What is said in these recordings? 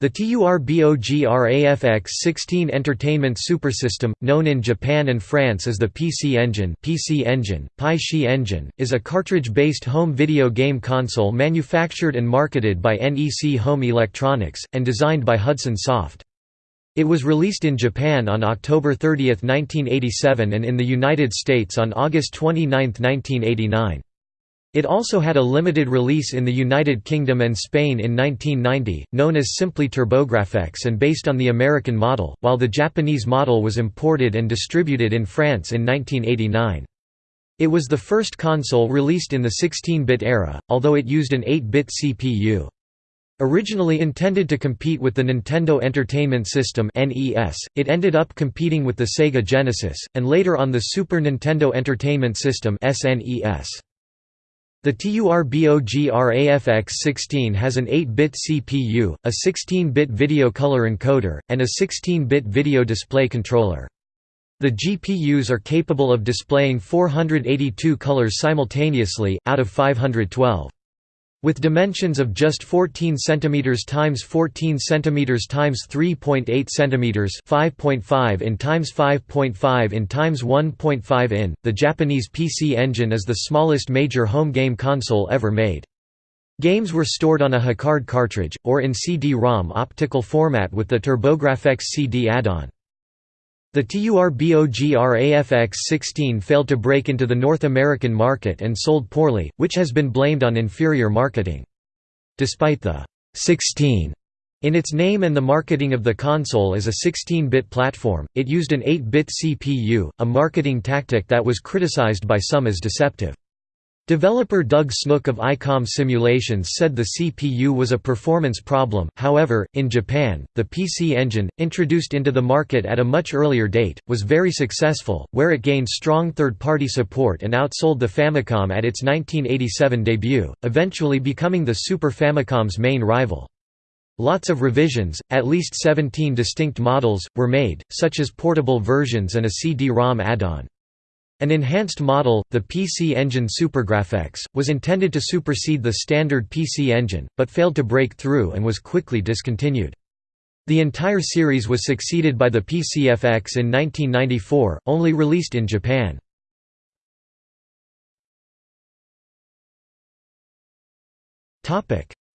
The TURBOGRAFX-16 entertainment supersystem, known in Japan and France as the PC Engine, PC Engine, Pi Engine, is a cartridge-based home video game console manufactured and marketed by NEC Home Electronics, and designed by Hudson Soft. It was released in Japan on October 30, 1987 and in the United States on August 29, 1989. It also had a limited release in the United Kingdom and Spain in 1990, known as simply TurboGrafx and based on the American model, while the Japanese model was imported and distributed in France in 1989. It was the first console released in the 16-bit era, although it used an 8-bit CPU. Originally intended to compete with the Nintendo Entertainment System it ended up competing with the Sega Genesis, and later on the Super Nintendo Entertainment System SNES. The TURBOGRAFX-16 has an 8-bit CPU, a 16-bit video color encoder, and a 16-bit video display controller. The GPUs are capable of displaying 482 colors simultaneously, out of 512. With dimensions of just 14 cm x 14 cm x 3.8 cm 5.5 in x 5.5 in x 1.5 in, the Japanese PC Engine is the smallest major home game console ever made. Games were stored on a HuCard cartridge, or in CD-ROM optical format with the TurboGrafx CD add-on. The TURBOGRAFX-16 failed to break into the North American market and sold poorly, which has been blamed on inferior marketing. Despite the 16 in its name and the marketing of the console as a 16-bit platform, it used an 8-bit CPU, a marketing tactic that was criticized by some as deceptive. Developer Doug Snook of ICOM Simulations said the CPU was a performance problem, however, in Japan, the PC Engine, introduced into the market at a much earlier date, was very successful, where it gained strong third-party support and outsold the Famicom at its 1987 debut, eventually becoming the Super Famicom's main rival. Lots of revisions, at least 17 distinct models, were made, such as portable versions and a CD-ROM add-on. An enhanced model, the PC Engine SuperGrafx, was intended to supersede the standard PC Engine, but failed to break through and was quickly discontinued. The entire series was succeeded by the PCFX in 1994, only released in Japan.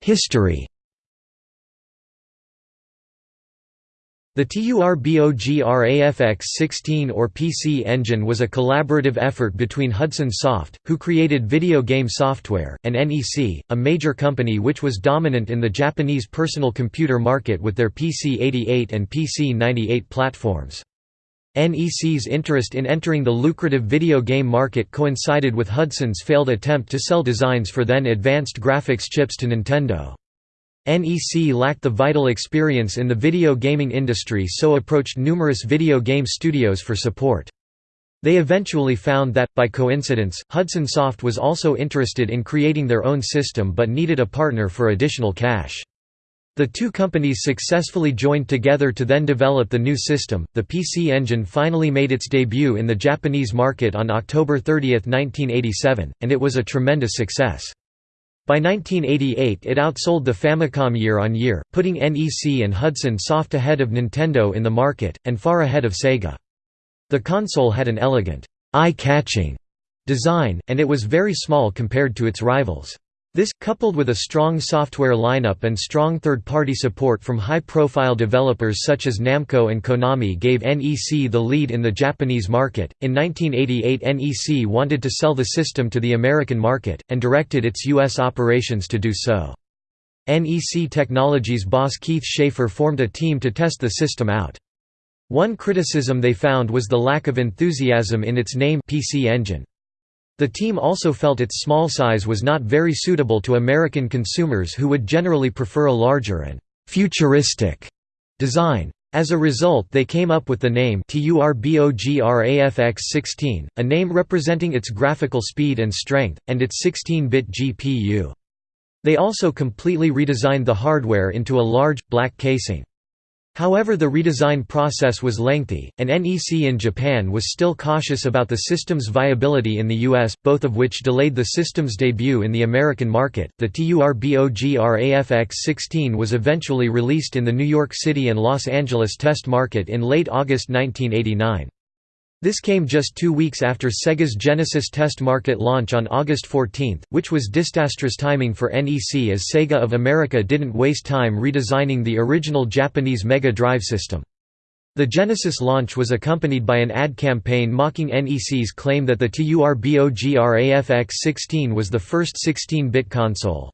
History The TURBOGRAFX-16 or PC Engine was a collaborative effort between Hudson Soft, who created video game software, and NEC, a major company which was dominant in the Japanese personal computer market with their PC-88 and PC-98 platforms. NEC's interest in entering the lucrative video game market coincided with Hudson's failed attempt to sell designs for then advanced graphics chips to Nintendo. NEC lacked the vital experience in the video gaming industry so approached numerous video game studios for support. They eventually found that, by coincidence, Hudson Soft was also interested in creating their own system but needed a partner for additional cash. The two companies successfully joined together to then develop the new system. The PC Engine finally made its debut in the Japanese market on October 30, 1987, and it was a tremendous success. By 1988 it outsold the Famicom year on year, putting NEC and Hudson Soft ahead of Nintendo in the market, and far ahead of Sega. The console had an elegant, eye-catching design, and it was very small compared to its rivals. This, coupled with a strong software lineup and strong third-party support from high-profile developers such as Namco and Konami gave NEC the lead in the Japanese market. In 1988 NEC wanted to sell the system to the American market, and directed its U.S. operations to do so. NEC Technologies boss Keith Schaefer formed a team to test the system out. One criticism they found was the lack of enthusiasm in its name PC Engine. The team also felt its small size was not very suitable to American consumers who would generally prefer a larger and «futuristic» design. As a result they came up with the name TURBOGRAFX-16, a name representing its graphical speed and strength, and its 16-bit GPU. They also completely redesigned the hardware into a large, black casing. However the redesign process was lengthy, and NEC in Japan was still cautious about the system's viability in the US, both of which delayed the system's debut in the American market. The TURBOGRAFX-16 was eventually released in the New York City and Los Angeles test market in late August 1989. This came just two weeks after Sega's Genesis test market launch on August 14, which was disastrous timing for NEC as Sega of America didn't waste time redesigning the original Japanese Mega Drive system. The Genesis launch was accompanied by an ad campaign mocking NEC's claim that the TURBOGRAFX-16 was the first 16-bit console.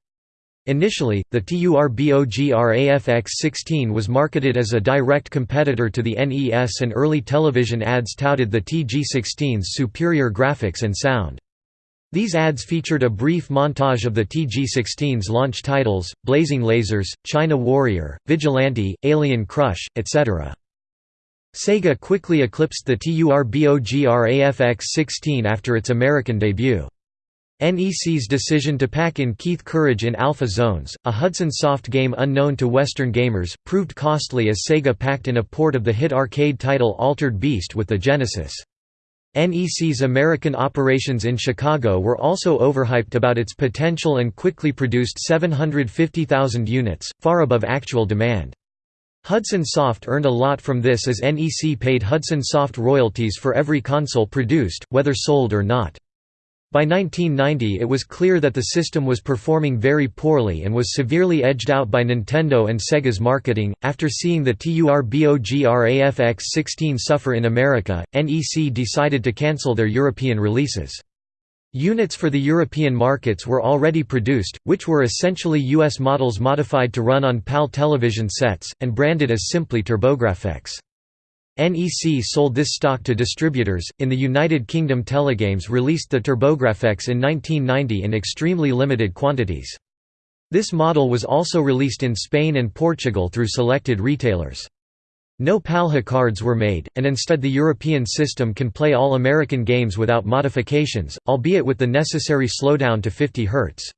Initially, the TURBOGRAFX-16 was marketed as a direct competitor to the NES and early television ads touted the TG-16's superior graphics and sound. These ads featured a brief montage of the TG-16's launch titles, Blazing Lasers, China Warrior, Vigilante, Alien Crush, etc. Sega quickly eclipsed the TURBOGRAFX-16 after its American debut. NEC's decision to pack in Keith Courage in Alpha Zones, a Hudson Soft game unknown to Western gamers, proved costly as Sega packed in a port of the hit arcade title Altered Beast with the Genesis. NEC's American operations in Chicago were also overhyped about its potential and quickly produced 750,000 units, far above actual demand. Hudson Soft earned a lot from this as NEC paid Hudson Soft royalties for every console produced, whether sold or not. By 1990 it was clear that the system was performing very poorly and was severely edged out by Nintendo and Sega's marketing. After seeing the TURBOGRAFX-16 suffer in America, NEC decided to cancel their European releases. Units for the European markets were already produced, which were essentially US models modified to run on PAL television sets, and branded as simply TurboGrafx. NEC sold this stock to distributors. In the United Kingdom, Telegames released the TurboGrafx in 1990 in extremely limited quantities. This model was also released in Spain and Portugal through selected retailers. No PAL cards were made, and instead the European system can play all American games without modifications, albeit with the necessary slowdown to 50 Hz.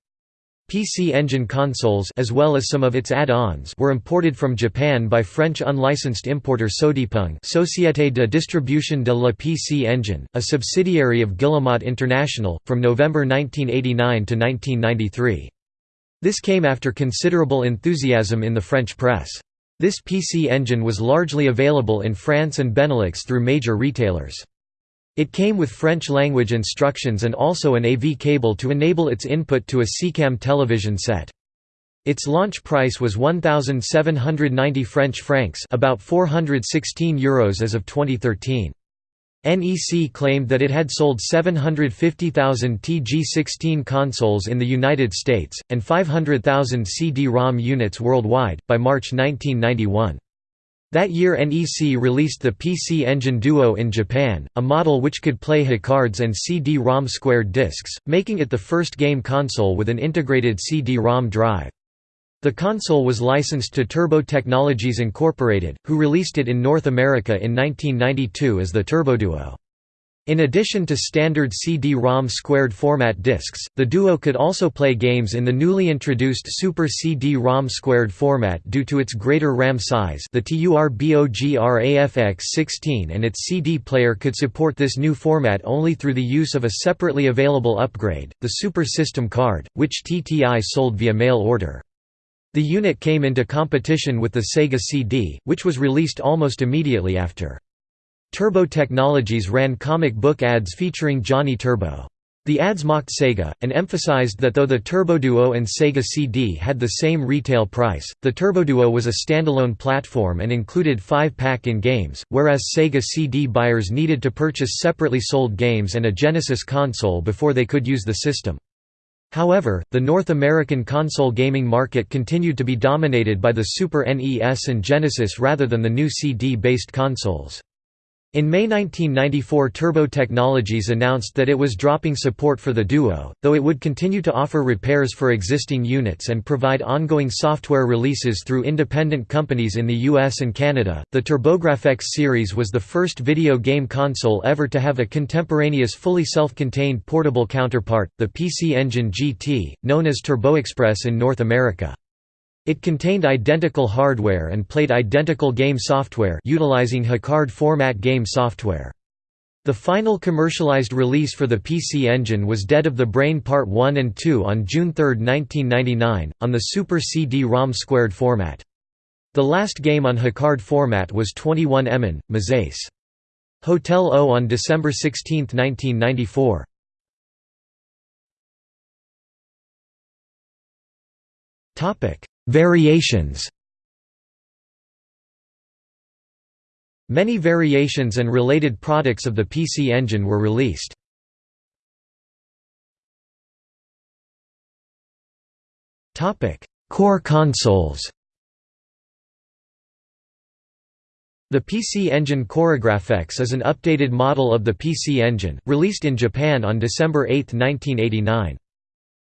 PC Engine consoles as well as some of its add-ons were imported from Japan by French unlicensed importer Sodipeng Société de distribution de la PC Engine, a subsidiary of Guillemot International, from November 1989 to 1993. This came after considerable enthusiasm in the French press. This PC Engine was largely available in France and Benelux through major retailers. It came with French-language instructions and also an AV cable to enable its input to a SECAM television set. Its launch price was 1,790 French francs about 416 euros as of 2013. NEC claimed that it had sold 750,000 TG16 consoles in the United States, and 500,000 CD-ROM units worldwide, by March 1991. That year NEC released the PC Engine Duo in Japan, a model which could play HuCards and CD-ROM squared discs, making it the first game console with an integrated CD-ROM drive. The console was licensed to Turbo Technologies Incorporated, who released it in North America in 1992 as the TurboDuo. In addition to standard CD-ROM squared format discs, the Duo could also play games in the newly introduced Super CD-ROM squared format due to its greater RAM size the TURBOGRAFX-16 and its CD player could support this new format only through the use of a separately available upgrade, the Super System card, which TTI sold via mail order. The unit came into competition with the Sega CD, which was released almost immediately after. Turbo Technologies ran comic book ads featuring Johnny Turbo. The ads mocked Sega, and emphasized that though the TurboDuo and Sega CD had the same retail price, the TurboDuo was a standalone platform and included five-pack in games, whereas Sega CD buyers needed to purchase separately sold games and a Genesis console before they could use the system. However, the North American console gaming market continued to be dominated by the Super NES and Genesis rather than the new CD-based consoles. In May 1994 Turbo Technologies announced that it was dropping support for the Duo, though it would continue to offer repairs for existing units and provide ongoing software releases through independent companies in the US and Canada. The TurboGrafx series was the first video game console ever to have a contemporaneous fully self-contained portable counterpart, the PC Engine GT, known as TurboExpress in North America. It contained identical hardware and played identical game software utilizing HuCard format game software. The final commercialized release for the PC Engine was Dead of the Brain Part 1 and 2 on June 3, 1999, on the Super CD-ROM squared format. The last game on HuCard format was 21 Emin, Mazace. Hotel O on December 16, 1994. Variations Many variations and related products of the PC Engine were released. Core consoles The PC Engine CoreGrafx is an updated model of the PC Engine, released in Japan on December 8, 1989.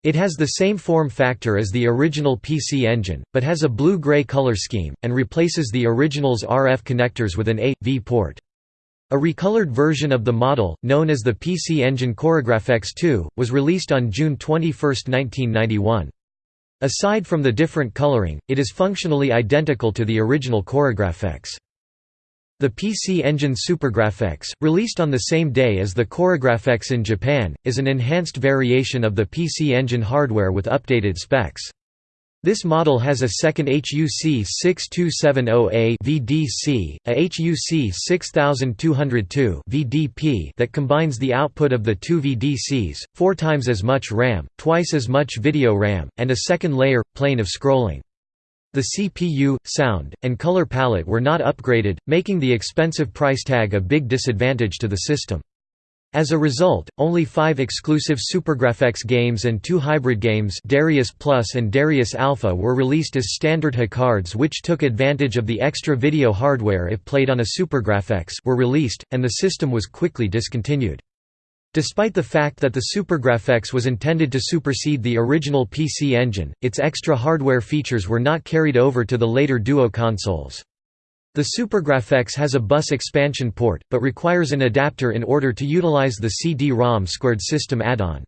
It has the same form factor as the original PC Engine, but has a blue-gray color scheme, and replaces the original's RF connectors with an A.V port. A recolored version of the model, known as the PC Engine CoreGrafx 2, was released on June 21, 1991. Aside from the different coloring, it is functionally identical to the original CoreGrafx. The PC Engine SuperGrafx, released on the same day as the CoreGrafx in Japan, is an enhanced variation of the PC Engine hardware with updated specs. This model has a second HUC 6270A VDC, a HUC 6202 VDP that combines the output of the two VDCs, four times as much RAM, twice as much video RAM, and a second layer, plane of scrolling. The CPU, sound, and color palette were not upgraded, making the expensive price tag a big disadvantage to the system. As a result, only five exclusive SuperGrafx games and two hybrid games Darius Plus and Darius Alpha were released as standard HuCards which took advantage of the extra video hardware if played on a SuperGrafx were released, and the system was quickly discontinued. Despite the fact that the SuperGrafx was intended to supersede the original PC Engine, its extra hardware features were not carried over to the later Duo consoles. The SuperGrafx has a bus expansion port, but requires an adapter in order to utilize the CD-ROM squared system add-on.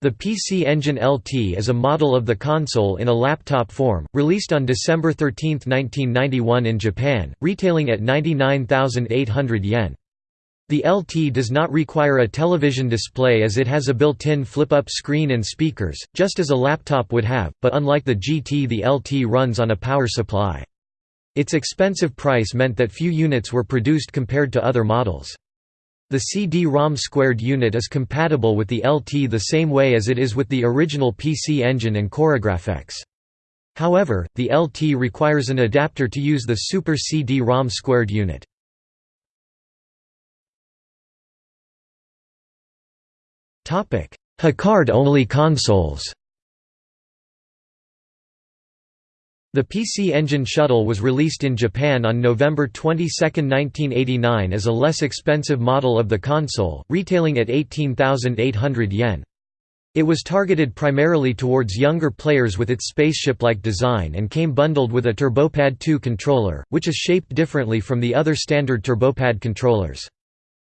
The PC Engine LT is a model of the console in a laptop form, released on December 13, 1991 in Japan, retailing at 99,800 yen. The LT does not require a television display as it has a built-in flip-up screen and speakers, just as a laptop would have, but unlike the GT the LT runs on a power supply. Its expensive price meant that few units were produced compared to other models. The CD-ROM squared unit is compatible with the LT the same way as it is with the original PC Engine and CoreGrafx. However, the LT requires an adapter to use the Super CD-ROM squared unit. HuCard-only consoles The PC Engine Shuttle was released in Japan on November 22, 1989 as a less expensive model of the console, retailing at 18,800 yen. It was targeted primarily towards younger players with its spaceship-like design and came bundled with a TurboPad 2 controller, which is shaped differently from the other standard TurboPad controllers.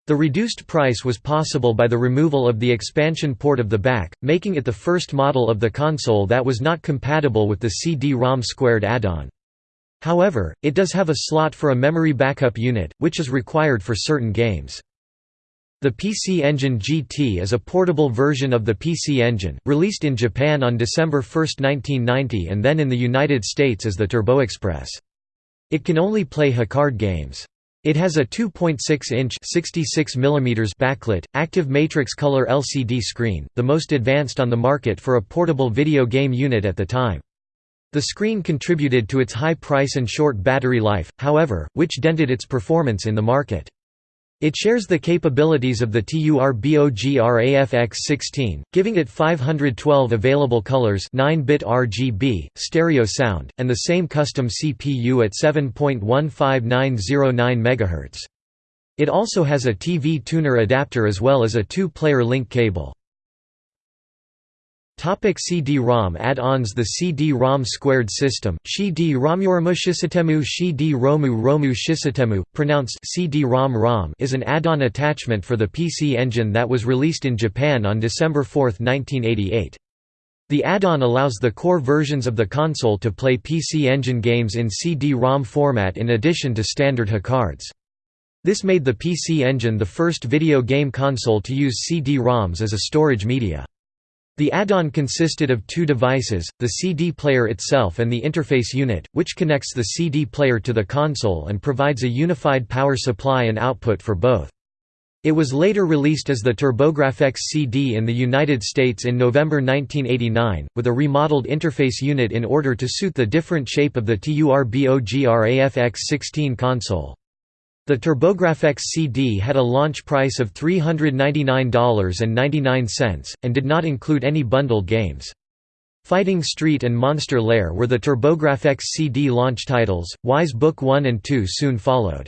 The reduced price was possible by the removal of the expansion port of the back, making it the first model of the console that was not compatible with the CD-ROM squared add-on. However, it does have a slot for a memory backup unit, which is required for certain games. The PC Engine GT is a portable version of the PC Engine, released in Japan on December 1, 1990 and then in the United States as the Turbo Express. It can only play HuCard games. It has a 2.6-inch (66 mm) backlit, active matrix color LCD screen, the most advanced on the market for a portable video game unit at the time. The screen contributed to its high price and short battery life, however, which dented its performance in the market. It shares the capabilities of the TURBOGRAFX-16, giving it 512 available colors 9-bit RGB, stereo sound, and the same custom CPU at 7.15909 MHz. It also has a TV tuner adapter as well as a two-player link cable. Topic CD-ROM add-ons The CD-ROM squared system, Shi-D-ROMURAMU Shisitemu Shi-D-ROMU Romu Shisitemu, pronounced CD-ROM ROM is an add-on attachment for the PC Engine that was released in Japan on December 4, 1988. The add-on allows the core versions of the console to play PC Engine games in CD-ROM format in addition to standard HuCards. This made the PC Engine the first video game console to use CD-ROMs as a storage media. The add-on consisted of two devices, the CD player itself and the interface unit, which connects the CD player to the console and provides a unified power supply and output for both. It was later released as the TurboGrafx CD in the United States in November 1989, with a remodeled interface unit in order to suit the different shape of the TurboGrafx-16 console. The TurboGrafx CD had a launch price of $399.99, and did not include any bundled games. Fighting Street and Monster Lair were the TurboGrafx CD launch titles, Ys Book 1 and 2 soon followed.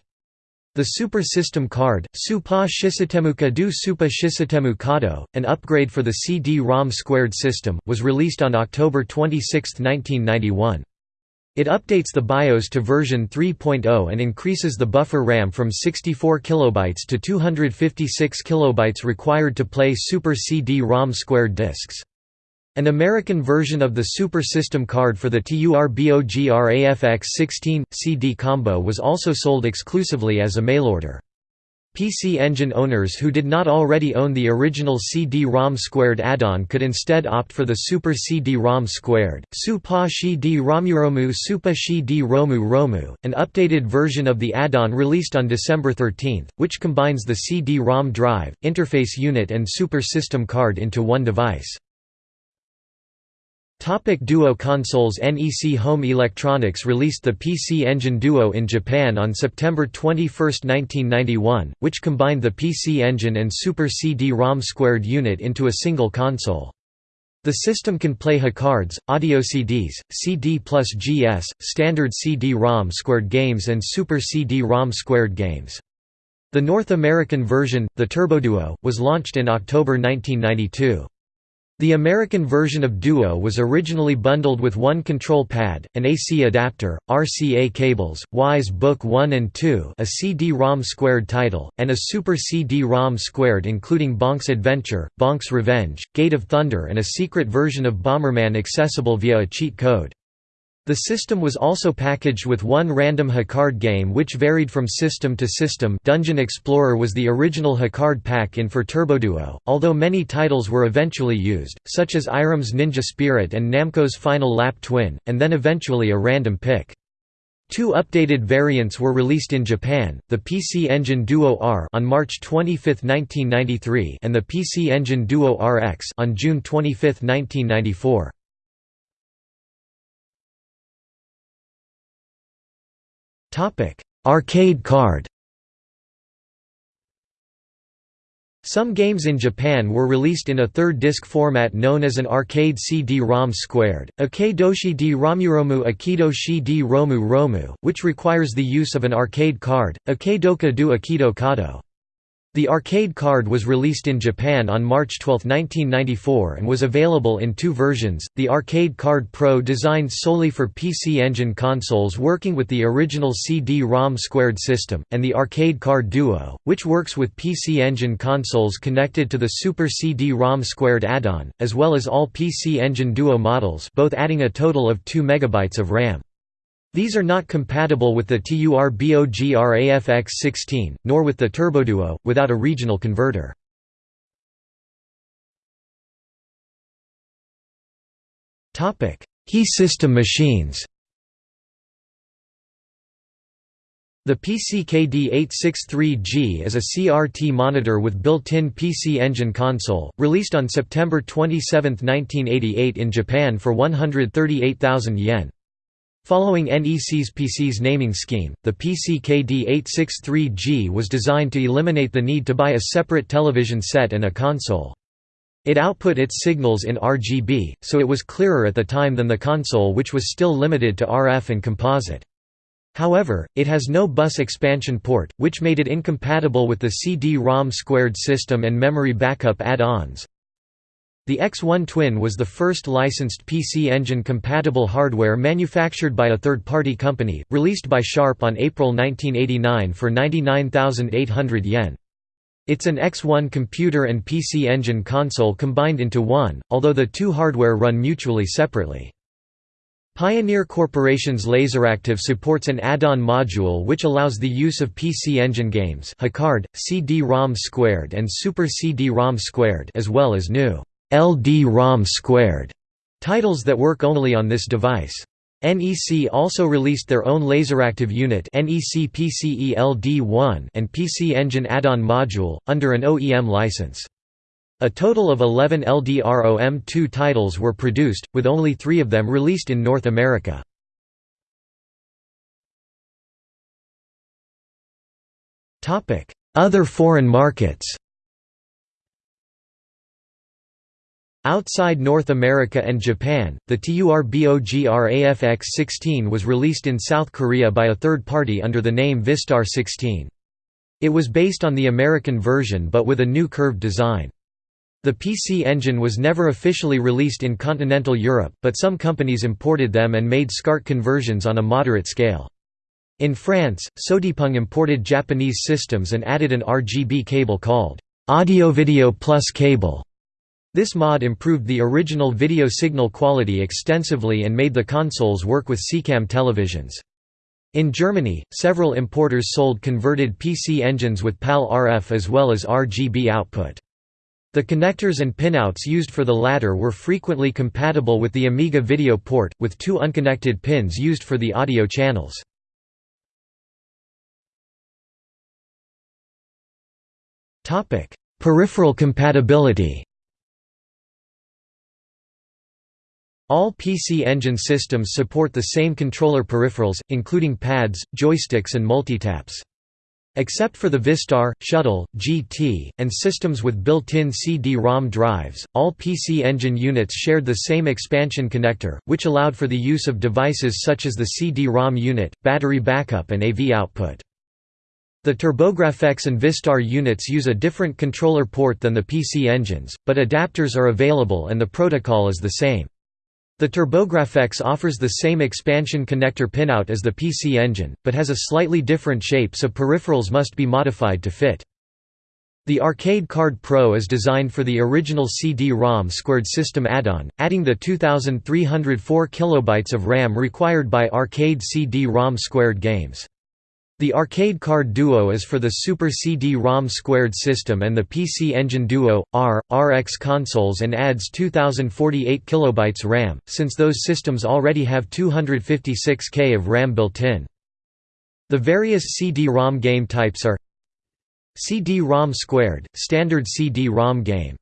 The Super System card, Supa Shisitemu Kadu Supa Shisitemu Kado, an upgrade for the CD-ROM squared system, was released on October 26, 1991. It updates the BIOS to version 3.0 and increases the buffer RAM from 64 kilobytes to 256 kilobytes required to play Super CD-ROM squared discs. An American version of the Super System card for the TURBOGRAFX-16 CD combo was also sold exclusively as a mail-order. PC Engine owners who did not already own the original CD-ROM squared add-on could instead opt for the Super CD-ROM squared, Supa Shi di Romuromu Supa Shi di Romu Romu, an updated version of the add-on released on December 13, which combines the CD-ROM drive, interface unit and Super System card into one device. Topic Duo consoles NEC Home Electronics released the PC Engine Duo in Japan on September 21, 1991, which combined the PC Engine and Super CD-ROM squared unit into a single console. The system can play HuCards, audio CDs, CD plus GS, standard CD-ROM squared games and Super CD-ROM squared games. The North American version, the TurboDuo, was launched in October 1992. The American version of Duo was originally bundled with one control pad, an AC adapter, RCA cables, Ys Book 1 and 2 a CD-ROM squared title, and a Super CD-ROM squared including Bonk's Adventure, Bonk's Revenge, Gate of Thunder and a secret version of Bomberman accessible via a cheat code. The system was also packaged with one random HuCard game which varied from system to system Dungeon Explorer was the original HuCard pack-in for TurboDuo, although many titles were eventually used, such as Irem's Ninja Spirit and Namco's Final Lap Twin, and then eventually a random pick. Two updated variants were released in Japan, the PC Engine Duo R on March 25, 1993 and the PC Engine Duo RX on June 25, 1994. Arcade card Some games in Japan were released in a third disc format known as an arcade CD-ROM squared, Akedoshi di Romuromu Akidoshi di Romu Romu, which requires the use of an arcade card, Akedoka du Akido Kado. The arcade card was released in Japan on March 12, 1994 and was available in two versions, the Arcade Card Pro designed solely for PC Engine consoles working with the original CD-ROM squared system, and the Arcade Card Duo, which works with PC Engine consoles connected to the Super CD-ROM squared add-on, as well as all PC Engine Duo models both adding a total of 2 MB of RAM. These are not compatible with the TURBOGRAFX-16, nor with the TurboDuo, without a regional converter. HE system machines The PCKD863G is a CRT monitor with built-in PC Engine console, released on September 27, 1988 in Japan for 138,000 yen. Following NEC's PC's naming scheme, the PCKD863G was designed to eliminate the need to buy a separate television set and a console. It output its signals in RGB, so it was clearer at the time than the console which was still limited to RF and composite. However, it has no bus expansion port, which made it incompatible with the CD-ROM squared system and memory backup add-ons. The X1 Twin was the first licensed PC Engine-compatible hardware manufactured by a third-party company, released by Sharp on April 1989 for 99,800 yen. It's an X1 computer and PC Engine console combined into one, although the two hardware run mutually separately. Pioneer Corporation's Laseractive supports an add-on module which allows the use of PC Engine games HuCard, CD-ROM Squared and Super CD-ROM Squared as well as new LD-ROM Squared titles that work only on this device. NEC also released their own Laseractive unit NEC PCE-LD1 and PC Engine add-on module, under an OEM license. A total of 11 LDROM2 titles were produced, with only three of them released in North America. Other foreign markets Outside North America and Japan, the TURBOGRAFX-16 was released in South Korea by a third party under the name Vistar 16. It was based on the American version but with a new curved design. The PC Engine was never officially released in continental Europe, but some companies imported them and made SCART conversions on a moderate scale. In France, Sodipeng imported Japanese systems and added an RGB cable called Audio-Video Plus cable this mod improved the original video signal quality extensively and made the consoles work with SECAM televisions. In Germany, several importers sold converted PC engines with PAL RF as well as RGB output. The connectors and pinouts used for the latter were frequently compatible with the Amiga video port, with two unconnected pins used for the audio channels. Peripheral compatibility All PC Engine systems support the same controller peripherals, including pads, joysticks and multitaps. Except for the Vistar, Shuttle, GT, and systems with built-in CD-ROM drives, all PC Engine units shared the same expansion connector, which allowed for the use of devices such as the CD-ROM unit, battery backup and AV output. The TurboGrafx and Vistar units use a different controller port than the PC engines, but adapters are available and the protocol is the same. The TurboGrafx offers the same expansion connector pinout as the PC Engine, but has a slightly different shape so peripherals must be modified to fit. The Arcade Card Pro is designed for the original CD-ROM squared system add-on, adding the 2304 kilobytes of RAM required by arcade CD-ROM squared games. The Arcade Card Duo is for the Super CD-ROM squared system and the PC Engine Duo, R, RX consoles and adds 2048 kilobytes RAM, since those systems already have 256K of RAM built in. The various CD-ROM game types are CD-ROM squared, standard CD-ROM game.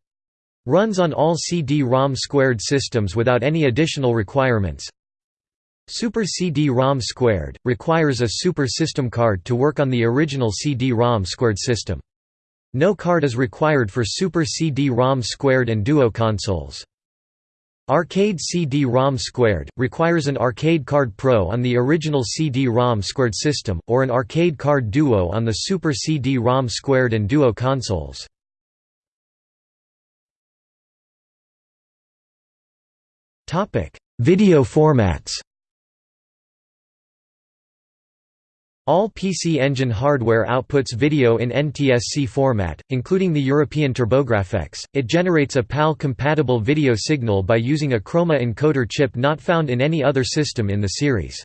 Runs on all CD-ROM squared systems without any additional requirements. Super CD-ROM squared, requires a Super System card to work on the original CD-ROM squared system. No card is required for Super CD-ROM squared and Duo consoles. Arcade CD-ROM squared, requires an Arcade Card Pro on the original CD-ROM squared system, or an Arcade Card Duo on the Super CD-ROM squared and Duo consoles. Topic: Video formats All PC Engine hardware outputs video in NTSC format, including the European TurboGrafx. It generates a PAL-compatible video signal by using a chroma encoder chip not found in any other system in the series.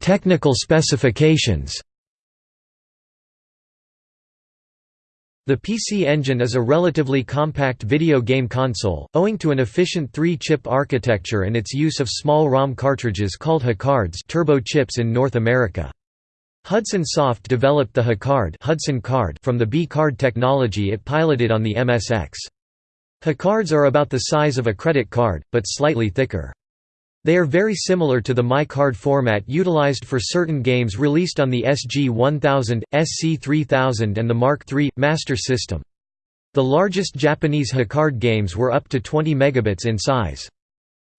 Technical specifications The PC Engine is a relatively compact video game console, owing to an efficient three-chip architecture and its use of small ROM cartridges called HuCards turbo chips in North America. Hudson Soft developed the HuCard Hudson card from the Bee Card technology it piloted on the MSX. HuCards are about the size of a credit card, but slightly thicker. They are very similar to the My Card format utilized for certain games released on the SG-1000, SC-3000 and the Mark III, Master System. The largest Japanese HuCard games were up to 20 megabits in size.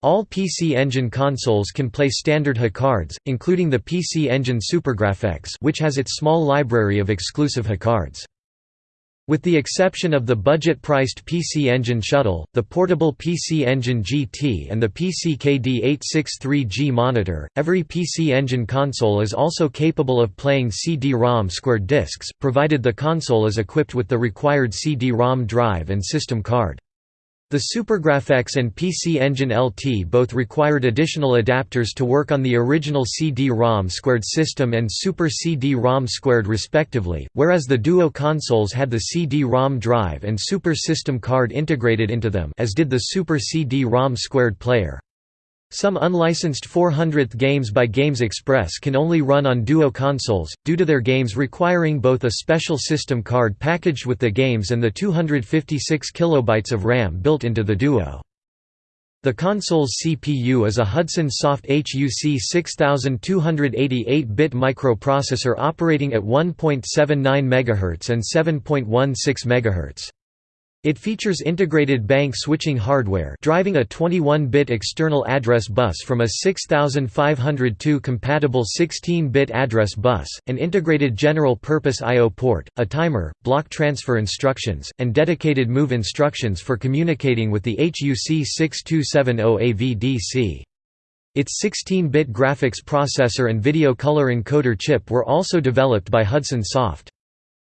All PC Engine consoles can play standard HuCards, including the PC Engine SuperGrafx which has its small library of exclusive HuCards. With the exception of the budget-priced PC Engine Shuttle, the portable PC Engine GT and the PC-KD863G monitor, every PC Engine console is also capable of playing CD-ROM squared discs, provided the console is equipped with the required CD-ROM drive and system card. The SuperGrafx and PC Engine LT both required additional adapters to work on the original CD-ROM squared system and Super CD-ROM squared respectively, whereas the Duo consoles had the CD-ROM drive and Super System card integrated into them as did the Super CD-ROM squared player. Some unlicensed 400th games by Games Express can only run on Duo consoles, due to their games requiring both a special system card packaged with the games and the 256 kilobytes of RAM built into the Duo. The console's CPU is a Hudson Soft HUC 6288-bit microprocessor operating at 1.79 MHz and 7.16 MHz. It features integrated bank switching hardware driving a 21-bit external address bus from a 6502 compatible 16-bit address bus, an integrated general-purpose I.O. port, a timer, block transfer instructions, and dedicated move instructions for communicating with the HUC 6270 AVDC. Its 16-bit graphics processor and video color encoder chip were also developed by Hudson Soft.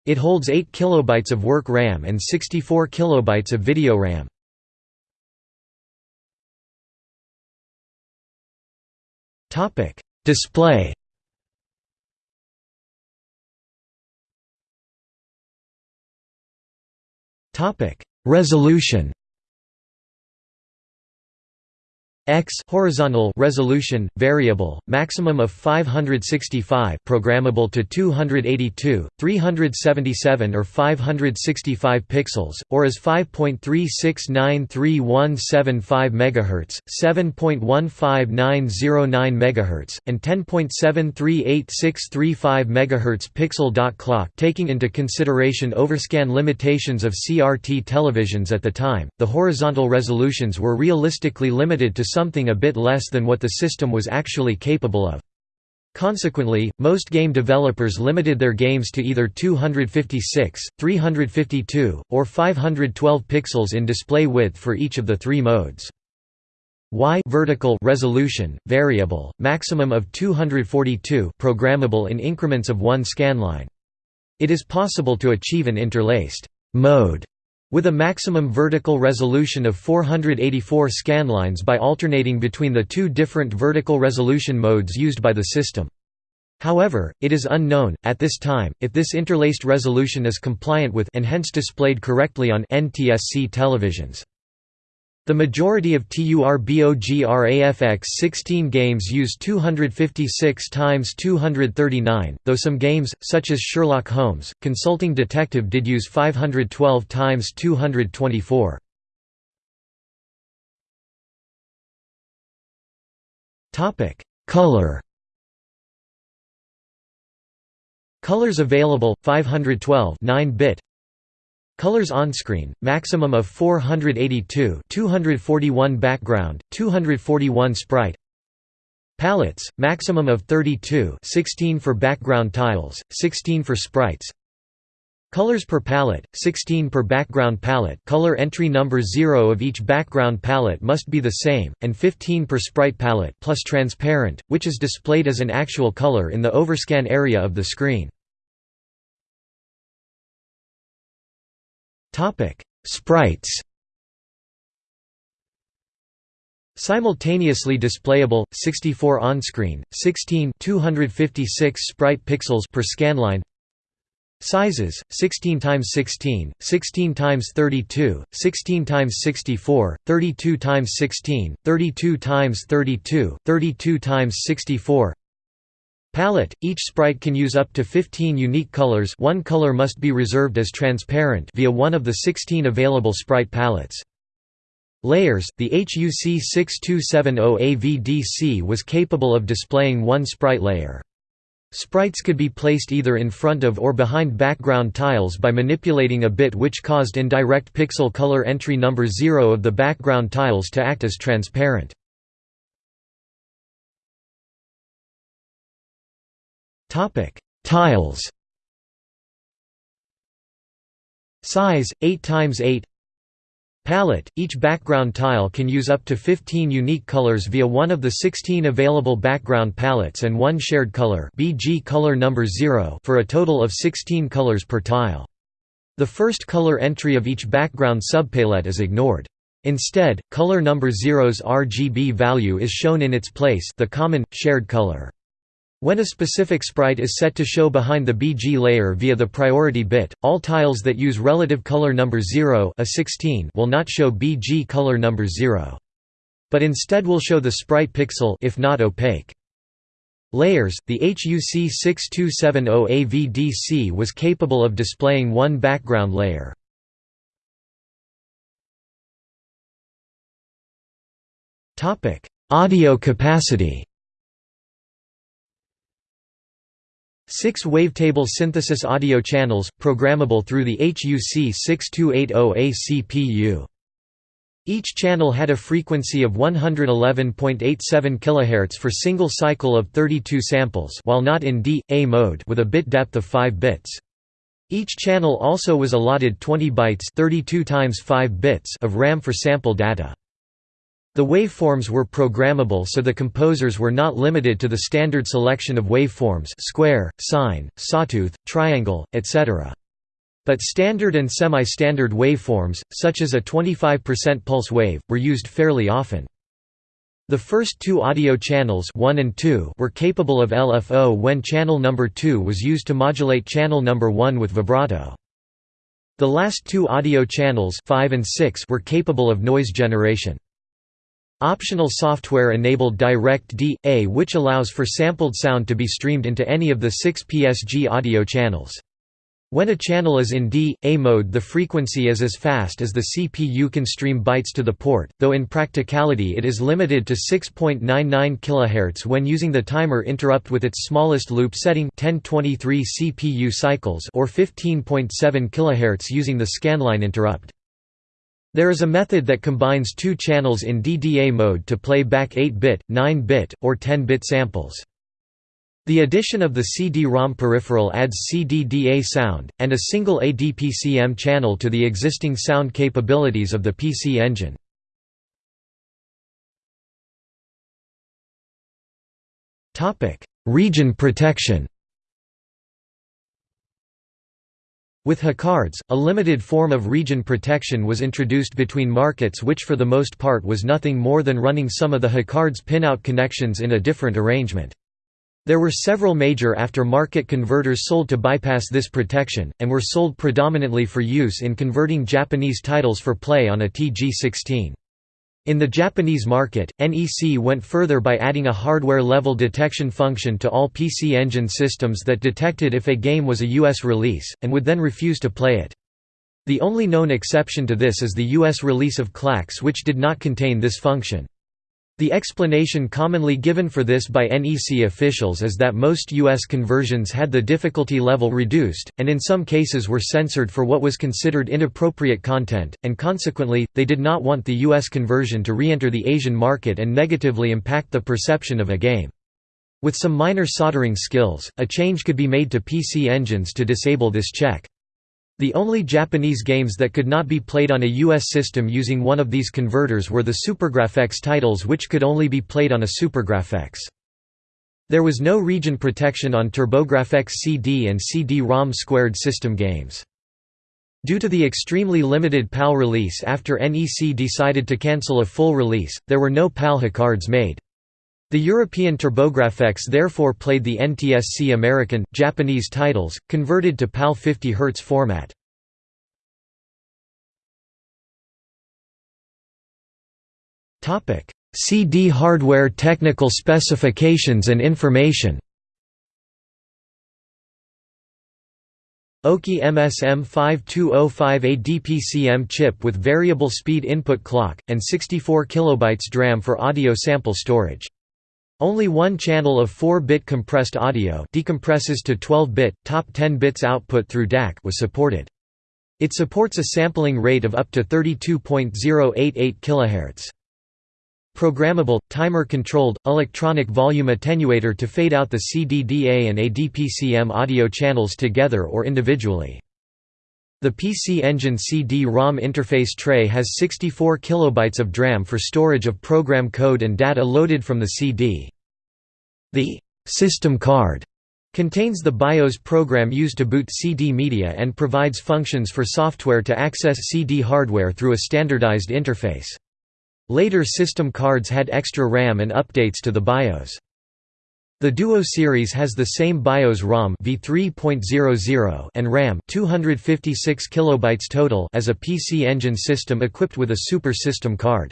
It holds 8 kilobytes of work RAM and 64 kilobytes of video RAM. Topic: Display. Topic: Resolution. X horizontal resolution variable maximum of 565 programmable to 282 377 or 565 pixels or as 5.3693175 megahertz 7.15909 megahertz and 10.738635 megahertz pixel dot clock taking into consideration overscan limitations of CRT televisions at the time. The horizontal resolutions were realistically limited to something a bit less than what the system was actually capable of. Consequently, most game developers limited their games to either 256, 352, or 512 pixels in display width for each of the three modes. Y vertical resolution variable maximum of 242 programmable in increments of 1 scanline. It is possible to achieve an interlaced mode with a maximum vertical resolution of 484 scanlines by alternating between the two different vertical resolution modes used by the system. However, it is unknown, at this time, if this interlaced resolution is compliant with and hence displayed correctly on NTSC televisions. The majority of TURBOGRAFX 16 games use 256 times 239, though some games, such as Sherlock Holmes, Consulting Detective did use 512 times 224. Color Colors available 512 9-bit Colors on-screen, maximum of 482 241 background, 241 sprite. Palettes, maximum of 32 16 for background tiles, 16 for sprites. Colors per palette, 16 per background palette. Color entry number 0 of each background palette must be the same, and 15 per sprite palette plus transparent, which is displayed as an actual color in the overscan area of the screen. Topic: Sprites. Simultaneously displayable 64 on-screen, 16 256 sprite pixels per scanline. Sizes: 16 x 16, 16 x 32, 16 x 64, 32 x 16, 32 x 32, 32 x 64. Palette – Each sprite can use up to 15 unique colors one color must be reserved as transparent via one of the 16 available sprite palettes. Layers – The HUC 6270 AVDC was capable of displaying one sprite layer. Sprites could be placed either in front of or behind background tiles by manipulating a bit which caused indirect pixel color entry number 0 of the background tiles to act as transparent. Tiles. Size 8 x 8 Palette – Each background tile can use up to 15 unique colors via one of the 16 available background palettes and one shared color BG color number 0 for a total of 16 colors per tile. The first color entry of each background subpalette is ignored. Instead, color number 0's RGB value is shown in its place the common, shared color. When a specific sprite is set to show behind the BG layer via the priority bit, all tiles that use relative color number 0 a 16 will not show BG color number 0. But instead will show the sprite pixel if not opaque. Layers – The HUC 6270 AVDC was capable of displaying one background layer. Audio capacity Six wavetable synthesis audio channels, programmable through the HUC 6280A CPU. Each channel had a frequency of 111.87 kHz for single cycle of 32 samples while not in D.A mode with a bit depth of 5 bits. Each channel also was allotted 20 bytes 32 times 5 bits of RAM for sample data. The waveforms were programmable so the composers were not limited to the standard selection of waveforms square, sine, sawtooth, triangle, etc. But standard and semi-standard waveforms, such as a 25% pulse wave, were used fairly often. The first two audio channels 1 and 2 were capable of LFO when channel number 2 was used to modulate channel number 1 with vibrato. The last two audio channels 5 and 6 were capable of noise generation. Optional software enabled Direct D.A which allows for sampled sound to be streamed into any of the six PSG audio channels. When a channel is in D.A mode the frequency is as fast as the CPU can stream bytes to the port, though in practicality it is limited to 6.99 kHz when using the timer interrupt with its smallest loop setting 1023 CPU cycles or 15.7 kHz using the scanline interrupt. There is a method that combines two channels in DDA mode to play back 8-bit, 9-bit, or 10-bit samples. The addition of the CD-ROM peripheral adds CD-DA sound, and a single ADPCM channel to the existing sound capabilities of the PC Engine. Region protection With HuCards, a limited form of region protection was introduced between markets which for the most part was nothing more than running some of the HuCards pinout connections in a different arrangement. There were several major after-market converters sold to bypass this protection, and were sold predominantly for use in converting Japanese titles for play on a TG16. In the Japanese market, NEC went further by adding a hardware-level detection function to all PC Engine systems that detected if a game was a US release, and would then refuse to play it. The only known exception to this is the US release of Klax which did not contain this function. The explanation commonly given for this by NEC officials is that most U.S. conversions had the difficulty level reduced, and in some cases were censored for what was considered inappropriate content, and consequently, they did not want the U.S. conversion to re-enter the Asian market and negatively impact the perception of a game. With some minor soldering skills, a change could be made to PC engines to disable this check. The only Japanese games that could not be played on a US system using one of these converters were the SuperGrafx titles which could only be played on a SuperGrafx. There was no region protection on TurboGrafx CD and CD-ROM squared system games. Due to the extremely limited PAL release after NEC decided to cancel a full release, there were no PAL HuCards made. The European TurboGrafx therefore played the NTSC American, Japanese titles, converted to PAL 50 Hz format. CD hardware technical specifications and information Oki MSM5205 ADPCM chip with variable speed input clock, and 64 KB DRAM for audio sample storage. Only one channel of 4-bit compressed audio decompresses to 12-bit, top 10 bits output through DAC was supported. It supports a sampling rate of up to 32.088 kHz. Programmable, timer-controlled, electronic volume attenuator to fade out the CDDA and ADPCM audio channels together or individually. The PC Engine CD-ROM interface tray has 64 kilobytes of DRAM for storage of program code and data loaded from the CD. The system card contains the BIOS program used to boot CD media and provides functions for software to access CD hardware through a standardized interface. Later system cards had extra RAM and updates to the BIOS. The Duo series has the same BIOS ROM v3.00 and RAM 256 kilobytes total as a PC Engine system equipped with a Super System card.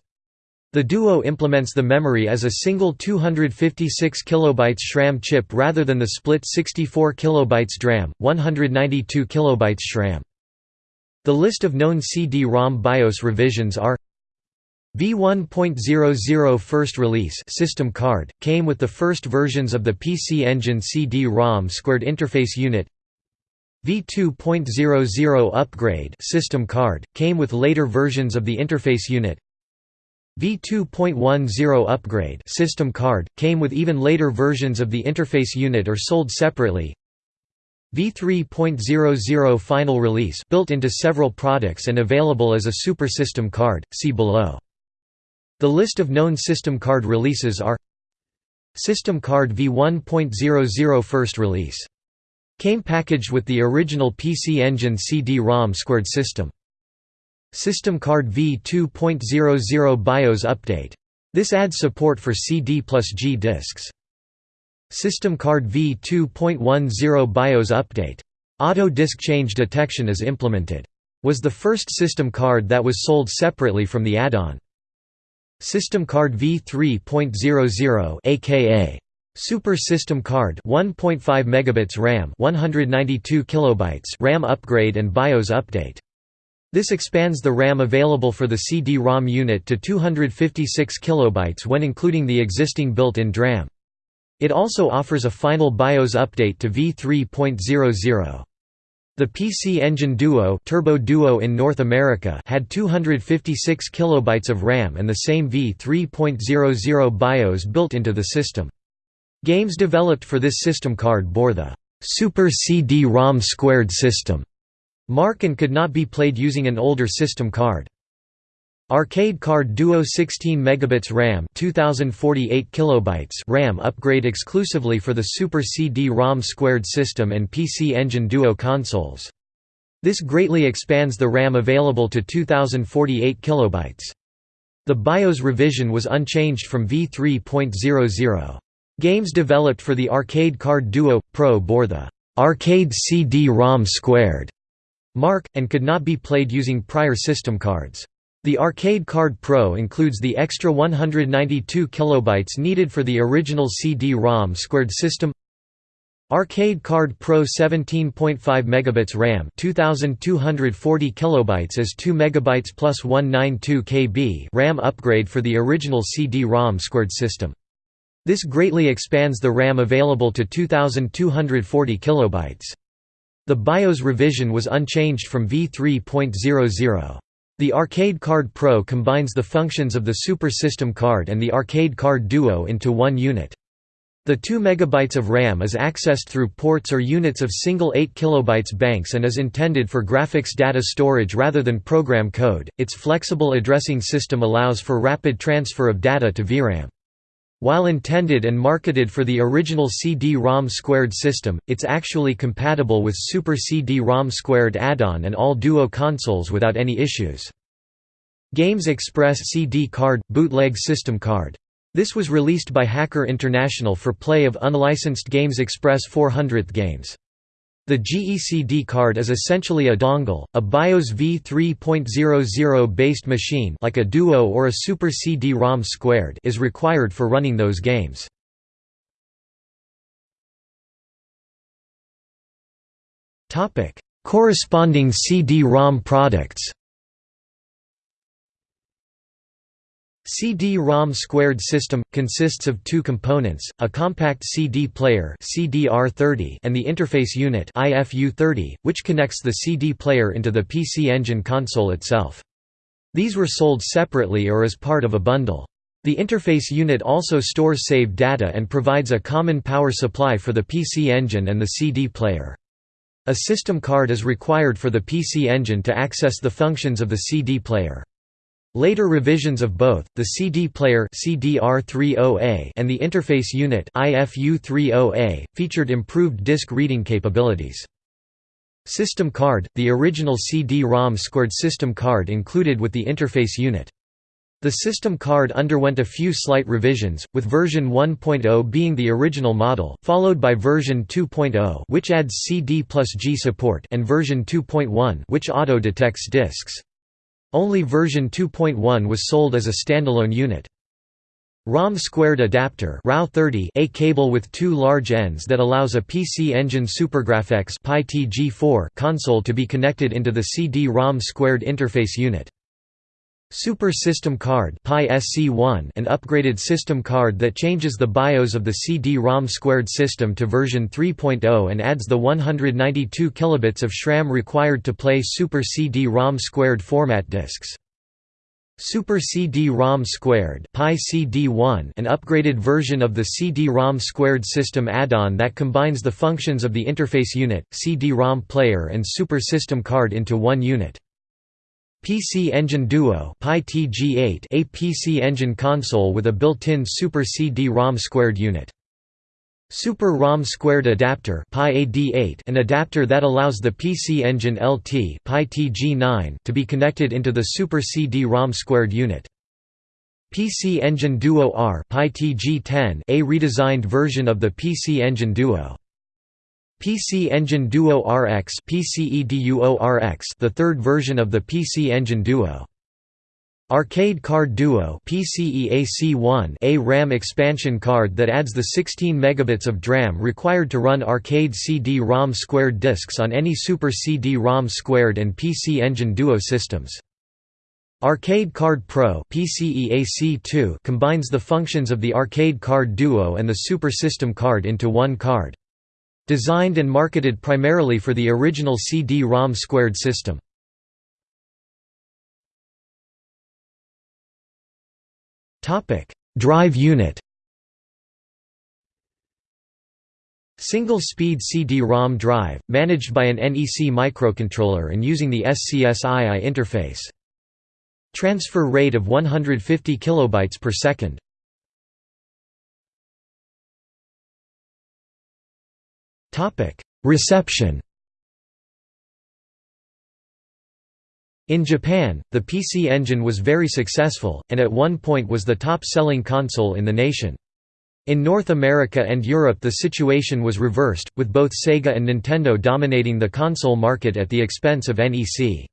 The Duo implements the memory as a single 256 kilobytes SRAM chip rather than the split 64 kilobytes DRAM, 192 kilobytes SRAM. The list of known CD-ROM BIOS revisions are V1.00 first release system card, came with the first versions of the PC Engine CD-ROM squared interface unit. V2.00 upgrade system card, came with later versions of the interface unit. V2.10 upgrade system card, came with even later versions of the interface unit or sold separately. V3.00 final release built into several products and available as a super system card, see below. The list of known system card releases are System card V1.00 first release. Came packaged with the original PC Engine CD-ROM squared system. System card V2.00 BIOS update. This adds support for CD plus G disks. System card V2.10 BIOS update. Auto disk change detection is implemented. Was the first system card that was sold separately from the add-on. System card V3.00 aka Super System Card 1.5 megabits RAM 192 kilobytes RAM upgrade and BIOS update. This expands the RAM available for the CD-ROM unit to 256 kilobytes when including the existing built-in DRAM. It also offers a final BIOS update to V3.00. The PC Engine Duo, Turbo Duo in North America had 256 kilobytes of RAM and the same V3.00 BIOS built into the system. Games developed for this system card bore the Super CD-ROM squared system mark and could not be played using an older system card. Arcade Card Duo 16 megabits RAM 2048 kilobytes RAM upgrade exclusively for the Super CD-ROM squared system and PC Engine Duo consoles. This greatly expands the RAM available to 2048 kilobytes. The BIOS revision was unchanged from V3.00. Games developed for the Arcade Card Duo Pro bore the Arcade CD-ROM squared mark and could not be played using prior system cards. The Arcade Card Pro includes the extra 192 kilobytes needed for the original CD-ROM squared system. Arcade Card Pro 17.5 megabits RAM, 2240 kilobytes as 2 megabytes plus 192 KB RAM upgrade for the original CD-ROM squared system. This greatly expands the RAM available to 2240 kilobytes. The BIOS revision was unchanged from V3.00. The Arcade Card Pro combines the functions of the Super System card and the Arcade Card Duo into one unit. The 2 MB of RAM is accessed through ports or units of single 8 KB banks and is intended for graphics data storage rather than program code. Its flexible addressing system allows for rapid transfer of data to VRAM. While intended and marketed for the original CD-ROM squared system, it's actually compatible with Super CD-ROM squared add-on and all Duo consoles without any issues. Games Express CD card – bootleg system card. This was released by Hacker International for play of unlicensed Games Express 400th games. The GECD card is essentially a dongle, a BIOS v3.00 based machine like a Duo or a Super CD-ROM squared is required for running those games. Corresponding CD-ROM products CD-ROM squared system consists of two components: a compact CD player (CDR30) and the interface unit (IFU30), which connects the CD player into the PC Engine console itself. These were sold separately or as part of a bundle. The interface unit also stores saved data and provides a common power supply for the PC Engine and the CD player. A system card is required for the PC Engine to access the functions of the CD player. Later revisions of both, the CD player CDR30A and the interface unit IFU30A, featured improved disk reading capabilities. System card – the original CD-ROM squared system card included with the interface unit. The system card underwent a few slight revisions, with version 1.0 being the original model, followed by version 2.0 which adds CD plus G support and version 2.1 which auto-detects disks. Only version 2.1 was sold as a standalone unit. ROM squared adapter a cable with two large ends that allows a PC Engine SuperGrafx console to be connected into the CD-ROM squared interface unit. Super System Card an upgraded system card that changes the BIOS of the CD-ROM squared system to version 3.0 and adds the 192 kilobits of SRAM required to play Super CD-ROM squared format discs. Super CD-ROM Squared an upgraded version of the CD-ROM Squared system add-on that combines the functions of the interface unit, CD-ROM player and Super System Card into one unit. PC Engine Duo a PC Engine console with a built-in Super CD-ROM squared unit. Super ROM Squared Adapter an adapter that allows the PC Engine LT to be connected into the Super CD-ROM squared unit. PC Engine Duo R a redesigned version of the PC Engine Duo. PC Engine Duo RX the third version of the PC Engine Duo. Arcade Card Duo PCEAC1 a RAM expansion card that adds the 16 megabits of DRAM required to run arcade CD-ROM squared discs on any Super CD-ROM squared and PC Engine Duo systems. Arcade Card Pro PCEAC2 combines the functions of the Arcade Card Duo and the Super System card into one card. Designed and marketed primarily for the original CD-ROM squared system. Drive unit Single-speed CD-ROM drive, managed by an NEC microcontroller and using the SCSI interface. Transfer rate of 150 kilobytes per second. Topic: Reception. In Japan, the PC Engine was very successful, and at one point was the top-selling console in the nation. In North America and Europe the situation was reversed, with both Sega and Nintendo dominating the console market at the expense of NEC.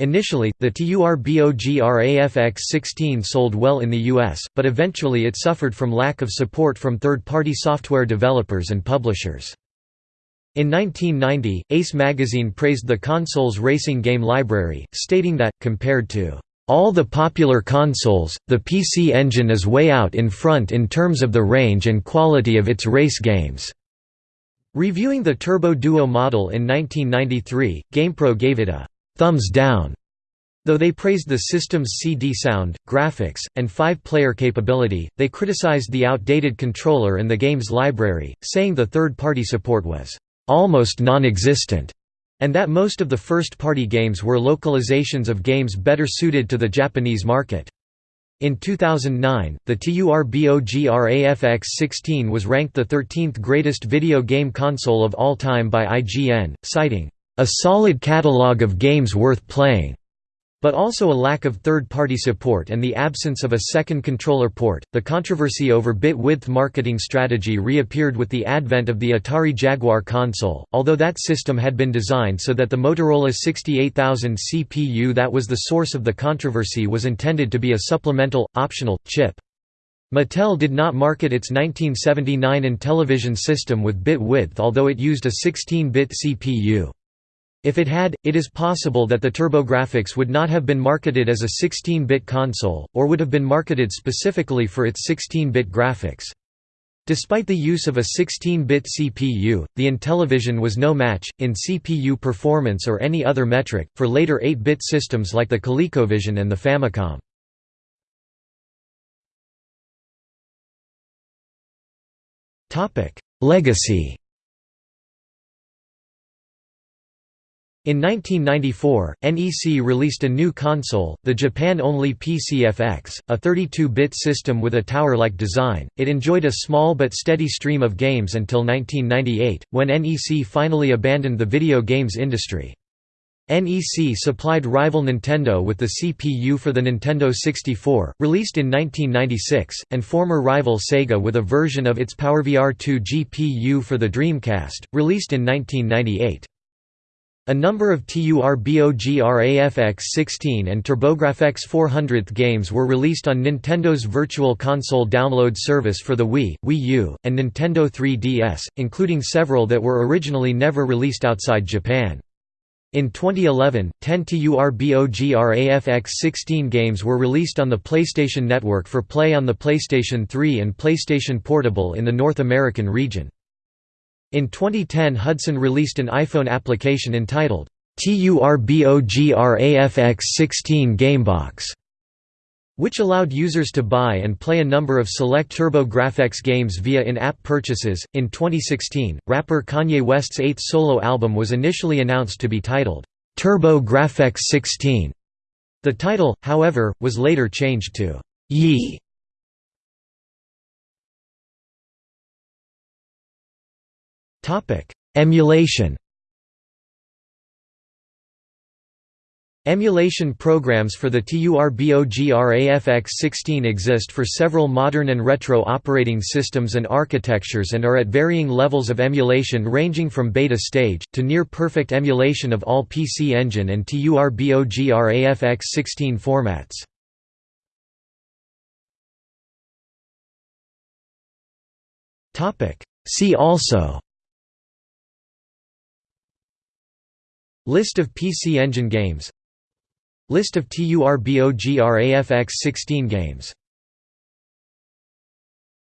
Initially, the TURBOGRAFX-16 sold well in the US, but eventually it suffered from lack of support from third-party software developers and publishers. In 1990, Ace magazine praised the console's racing game library, stating that, compared to all the popular consoles, the PC Engine is way out in front in terms of the range and quality of its race games. Reviewing the Turbo Duo model in 1993, GamePro gave it a thumbs down, though they praised the system's CD sound, graphics, and five-player capability, they criticized the outdated controller and the game's library, saying the third-party support was almost non-existent, and that most of the first-party games were localizations of games better suited to the Japanese market. In 2009, the TURBOGRAFX-16 was ranked the 13th greatest video game console of all time by IGN, citing, "...a solid catalog of games worth playing." But also a lack of third-party support and the absence of a second controller port. The controversy over bit width marketing strategy reappeared with the advent of the Atari Jaguar console, although that system had been designed so that the Motorola 68000 CPU that was the source of the controversy was intended to be a supplemental, optional, chip. Mattel did not market its 1979 Intellivision system with bit width although it used a 16-bit CPU. If it had, it is possible that the TurboGrafx would not have been marketed as a 16-bit console, or would have been marketed specifically for its 16-bit graphics. Despite the use of a 16-bit CPU, the Intellivision was no match, in CPU performance or any other metric, for later 8-bit systems like the ColecoVision and the Famicom. Legacy In 1994, NEC released a new console, the Japan-only PCFX, a 32-bit system with a tower-like design. It enjoyed a small but steady stream of games until 1998, when NEC finally abandoned the video games industry. NEC supplied rival Nintendo with the CPU for the Nintendo 64, released in 1996, and former rival Sega with a version of its PowerVR 2 GPU for the Dreamcast, released in 1998. A number of TURBOGRAFX-16 and TurboGrafx-400 games were released on Nintendo's Virtual Console download service for the Wii, Wii U, and Nintendo 3DS, including several that were originally never released outside Japan. In 2011, 10 TURBOGRAFX-16 games were released on the PlayStation Network for play on the PlayStation 3 and PlayStation Portable in the North American region. In 2010 Hudson released an iPhone application entitled, TURBOGRAFX16 Gamebox, which allowed users to buy and play a number of select TurboGrafx games via in-app purchases. In 2016, rapper Kanye West's eighth solo album was initially announced to be titled TurboGrafx 16. The title, however, was later changed to Ye Topic: Emulation. Emulation programs for the TURBOGRAFX-16 exist for several modern and retro operating systems and architectures and are at varying levels of emulation ranging from beta stage, to near-perfect emulation of all PC Engine and TURBOGRAFX-16 formats. See also List of PC Engine games. List of TURBOGRAFX 16 games